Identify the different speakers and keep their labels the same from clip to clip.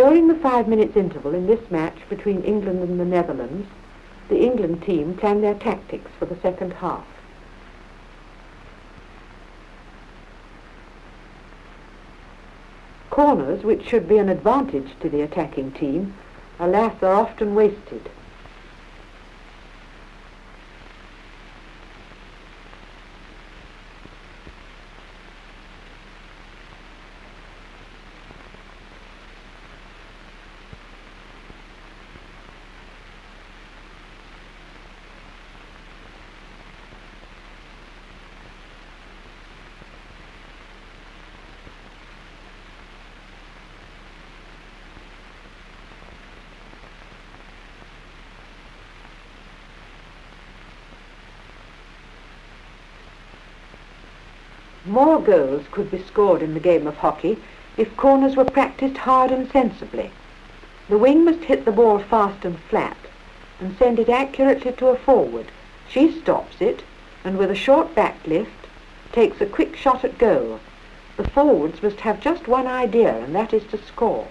Speaker 1: During the five minutes interval in this match between England and the Netherlands, the England team planned their tactics for the second half. Corners, which should be an advantage to the attacking team, alas, are often wasted. More goals could be scored in the game of hockey if corners were practiced hard and sensibly. The wing must hit the ball fast and flat and send it accurately to a forward. She stops it and with a short back lift takes a quick shot at goal. The forwards must have just one idea and that is to score.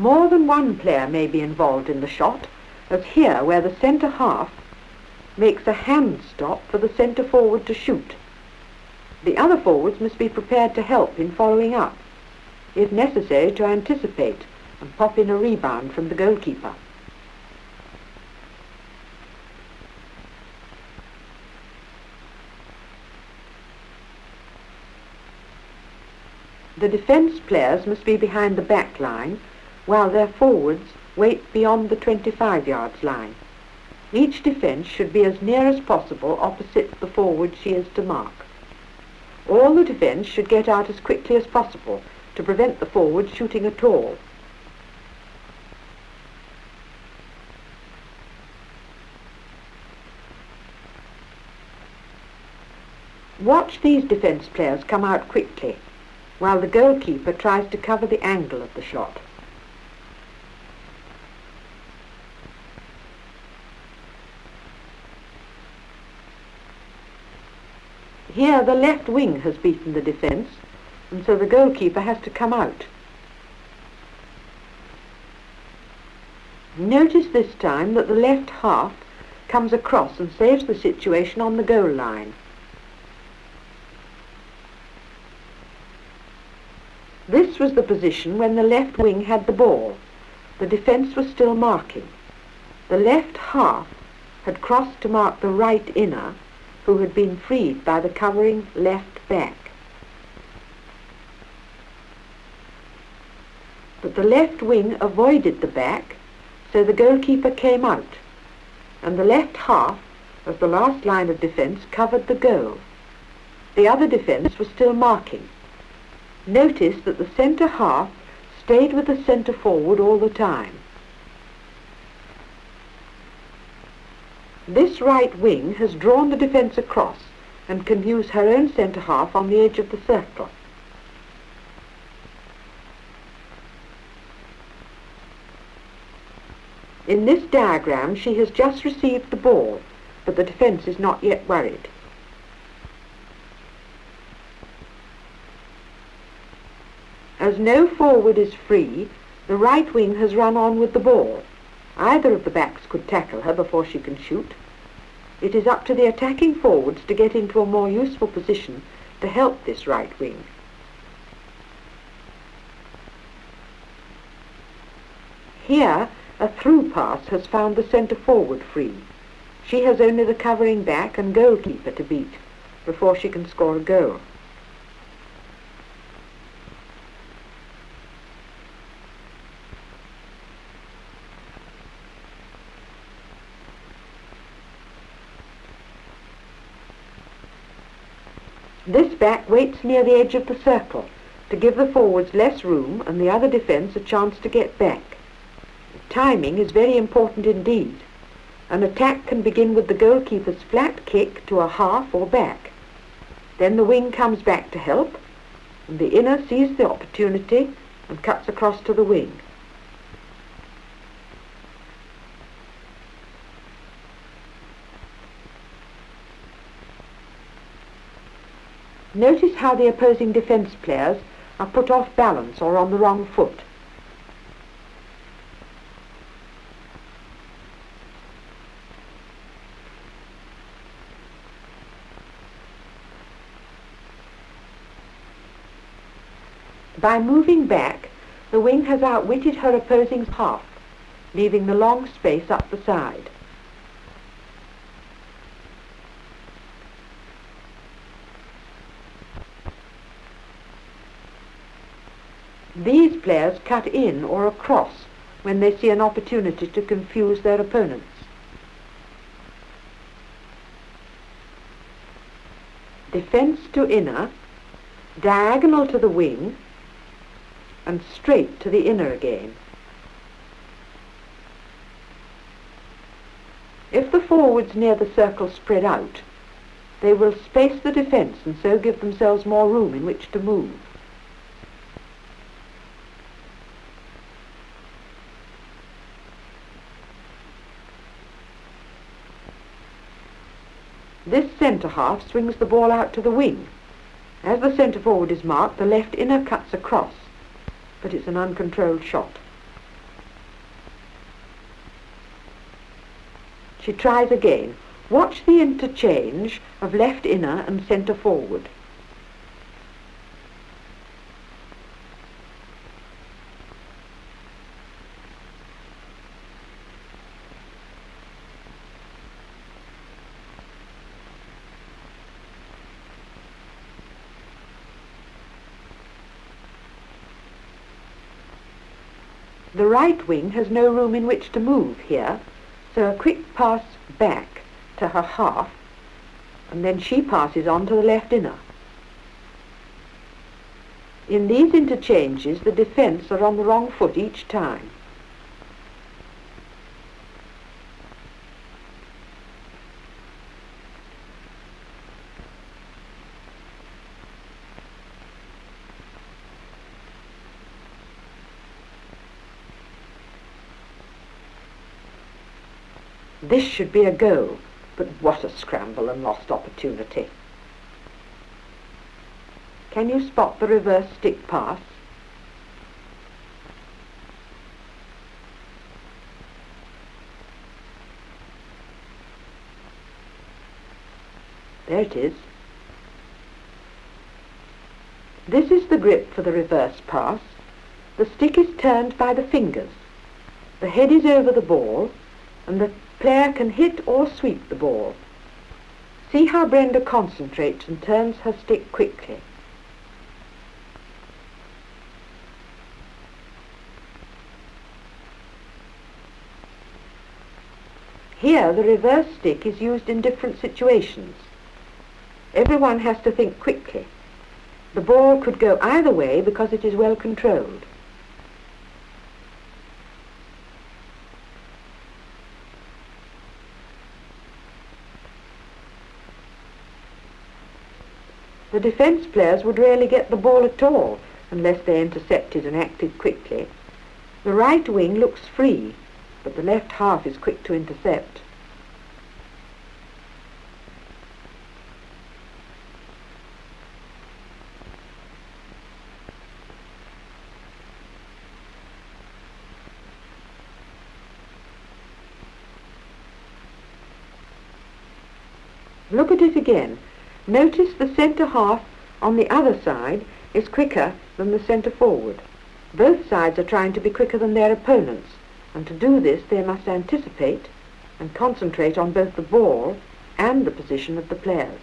Speaker 1: More than one player may be involved in the shot, as here where the centre half makes a hand stop for the centre forward to shoot. The other forwards must be prepared to help in following up, if necessary to anticipate and pop in a rebound from the goalkeeper. The defence players must be behind the back line while their forwards wait beyond the 25 yards line. Each defence should be as near as possible opposite the forward she is to mark. All the defence should get out as quickly as possible to prevent the forward shooting at all. Watch these defence players come out quickly, while the goalkeeper tries to cover the angle of the shot. Here the left wing has beaten the defence, and so the goalkeeper has to come out. Notice this time that the left half comes across and saves the situation on the goal line. This was the position when the left wing had the ball. The defence was still marking. The left half had crossed to mark the right inner who had been freed by the covering left back. But the left wing avoided the back, so the goalkeeper came out, and the left half, of the last line of defence, covered the goal. The other defence was still marking. Notice that the centre half stayed with the centre forward all the time. This right wing has drawn the defence across and can use her own centre half on the edge of the circle. In this diagram she has just received the ball, but the defence is not yet worried. As no forward is free, the right wing has run on with the ball. Either of the backs could tackle her before she can shoot. It is up to the attacking forwards to get into a more useful position to help this right wing. Here, a through pass has found the centre forward free. She has only the covering back and goalkeeper to beat before she can score a goal. This back waits near the edge of the circle to give the forwards less room and the other defence a chance to get back. Timing is very important indeed. An attack can begin with the goalkeeper's flat kick to a half or back. Then the wing comes back to help, and the inner sees the opportunity and cuts across to the wing. Notice how the opposing defence players are put off balance or on the wrong foot. By moving back, the wing has outwitted her opposing half, leaving the long space up the side. These players cut in or across when they see an opportunity to confuse their opponents. Defence to inner, diagonal to the wing, and straight to the inner again. If the forwards near the circle spread out, they will space the defence and so give themselves more room in which to move. This centre half swings the ball out to the wing. As the centre forward is marked, the left inner cuts across but it's an uncontrolled shot. She tries again. Watch the interchange of left inner and centre forward. The right wing has no room in which to move here, so a quick pass back to her half, and then she passes on to the left inner. In these interchanges, the defence are on the wrong foot each time. This should be a go, but what a scramble and lost opportunity. Can you spot the reverse stick pass? There it is. This is the grip for the reverse pass. The stick is turned by the fingers. The head is over the ball and the player can hit or sweep the ball. See how Brenda concentrates and turns her stick quickly. Here the reverse stick is used in different situations. Everyone has to think quickly. The ball could go either way because it is well controlled. The defence players would rarely get the ball at all unless they intercepted and acted quickly. The right wing looks free, but the left half is quick to intercept. Look at it again. Notice the centre half on the other side is quicker than the centre forward. Both sides are trying to be quicker than their opponents, and to do this they must anticipate and concentrate on both the ball and the position of the players.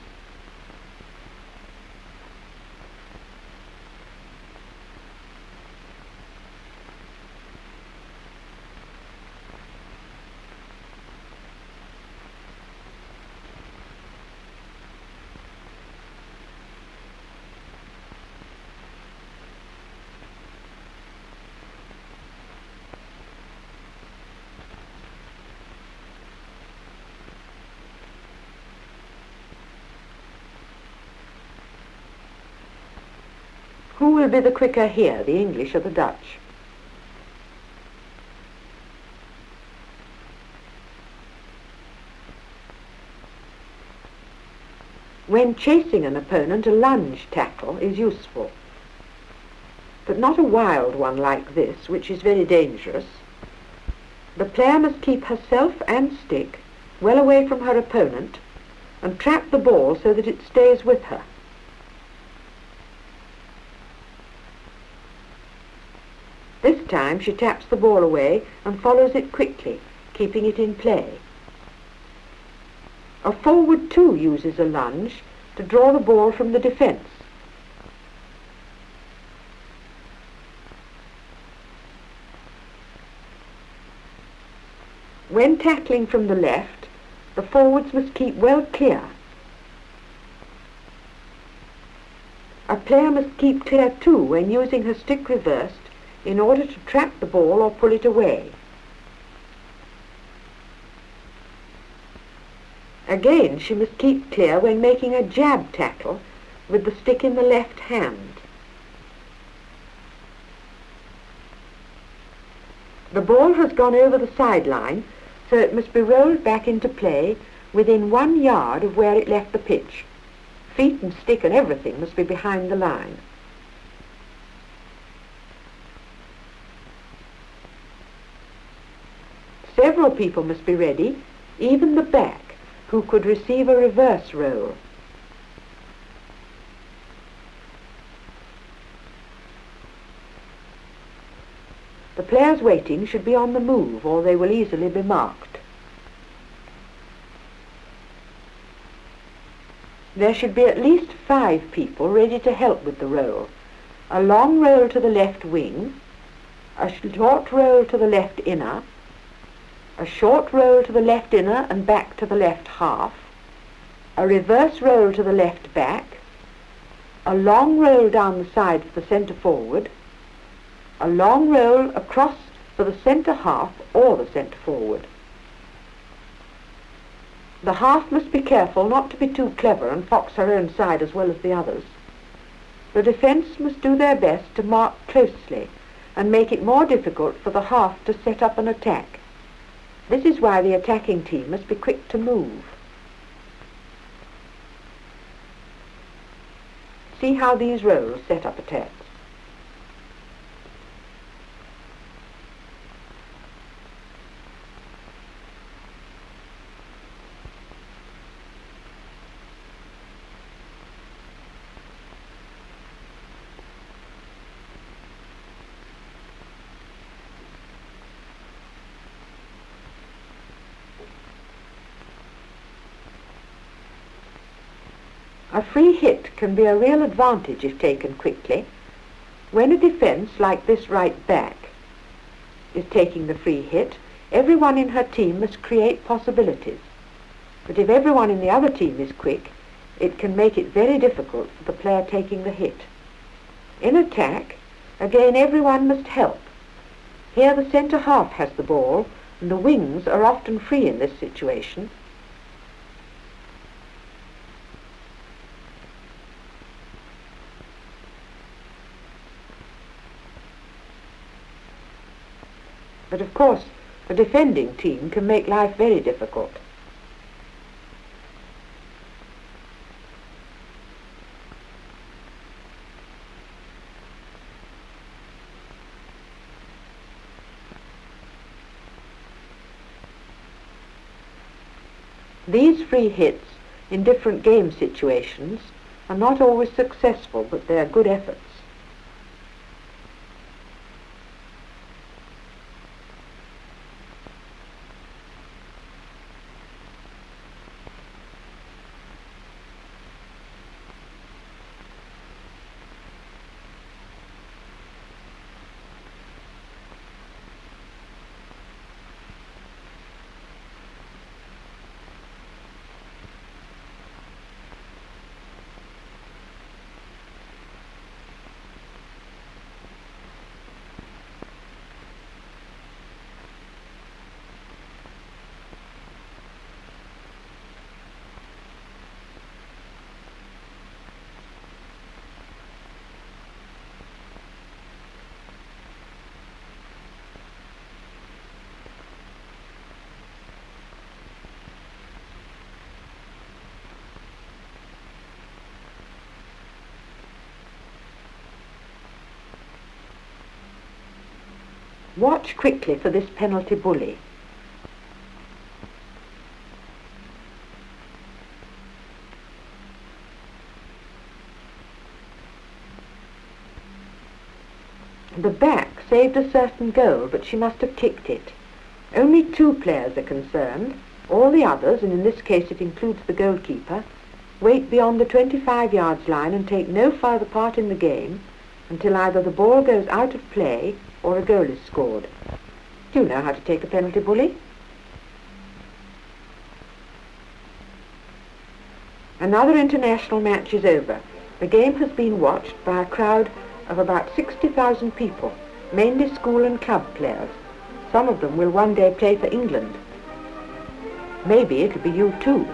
Speaker 1: Who will be the quicker here, the English or the Dutch? When chasing an opponent, a lunge tackle is useful, but not a wild one like this, which is very dangerous. The player must keep herself and stick well away from her opponent and trap the ball so that it stays with her. This time she taps the ball away and follows it quickly, keeping it in play. A forward too uses a lunge to draw the ball from the defence. When tackling from the left, the forwards must keep well clear. A player must keep clear too when using her stick reversed in order to trap the ball or pull it away. Again, she must keep clear when making a jab tackle with the stick in the left hand. The ball has gone over the sideline, so it must be rolled back into play within one yard of where it left the pitch. Feet and stick and everything must be behind the line. People must be ready, even the back, who could receive a reverse roll. The players waiting should be on the move or they will easily be marked. There should be at least five people ready to help with the roll. A long roll to the left wing, a short roll to the left inner, a short roll to the left inner and back to the left half, a reverse roll to the left back, a long roll down the side for the centre forward, a long roll across for the centre half or the centre forward. The half must be careful not to be too clever and fox her own side as well as the others. The defence must do their best to mark closely and make it more difficult for the half to set up an attack. This is why the attacking team must be quick to move. See how these rolls set up attacks. A free hit can be a real advantage if taken quickly. When a defence, like this right back, is taking the free hit, everyone in her team must create possibilities. But if everyone in the other team is quick, it can make it very difficult for the player taking the hit. In attack, again everyone must help. Here the centre half has the ball, and the wings are often free in this situation, But of course, a defending team can make life very difficult. These free hits in different game situations are not always successful, but they are good efforts. Watch quickly for this penalty bully. The back saved a certain goal, but she must have kicked it. Only two players are concerned. All the others, and in this case it includes the goalkeeper, wait beyond the 25 yards line and take no further part in the game until either the ball goes out of play or a goal is scored. Do you know how to take a penalty bully? Another international match is over. The game has been watched by a crowd of about 60,000 people, mainly school and club players. Some of them will one day play for England. Maybe it'll be you too.